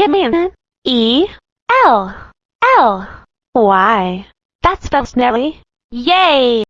Give me an E L L Y. That spells Nelly. Yay!